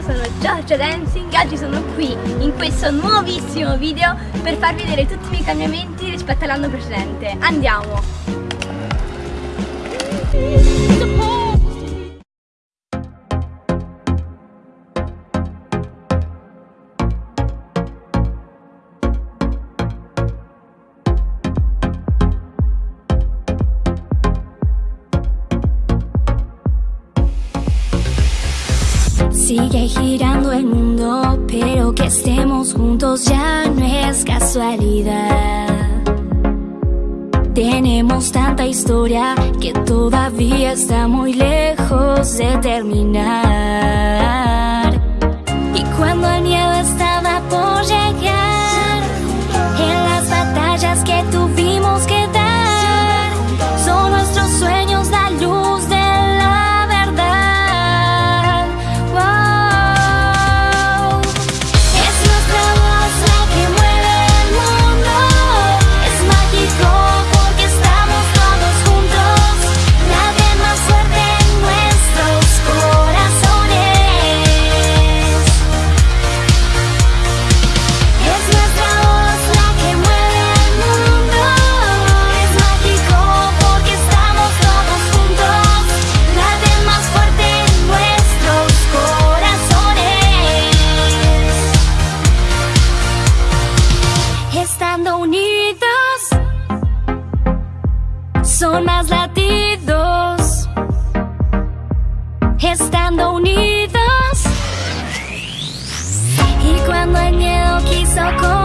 sono Giorgia Dancing Oggi sono qui in questo nuovissimo video per farvi vedere tutti i miei cambiamenti rispetto all'anno precedente Andiamo! Sigue girando el mundo, pero que estemos juntos ya no es casualidad. Tenemos tanta historia que todavía está muy lejos de terminar. Más latidos. Estando unidos. Y cuando el miedo quiso correr